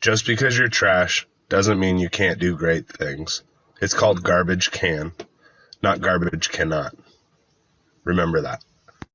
Just because you're trash doesn't mean you can't do great things. It's called garbage can, not garbage cannot. Remember that.